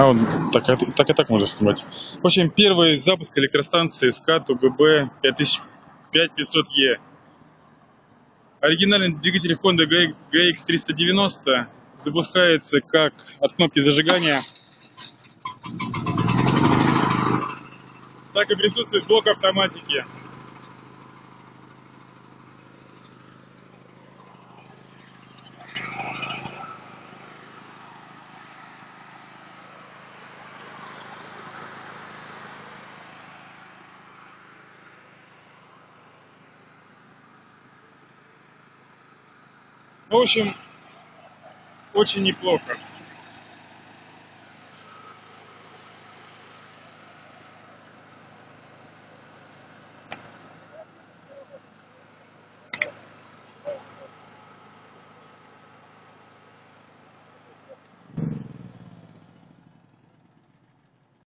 А вот так, и- так и так можно снимать. В общем, первый запуск электростанции СК ТУГБ 5500Е. Оригинальный двигатель Honda GX390 запускается как от кнопки зажигания, так и присутствует блок автоматики. В общем, очень неплохо.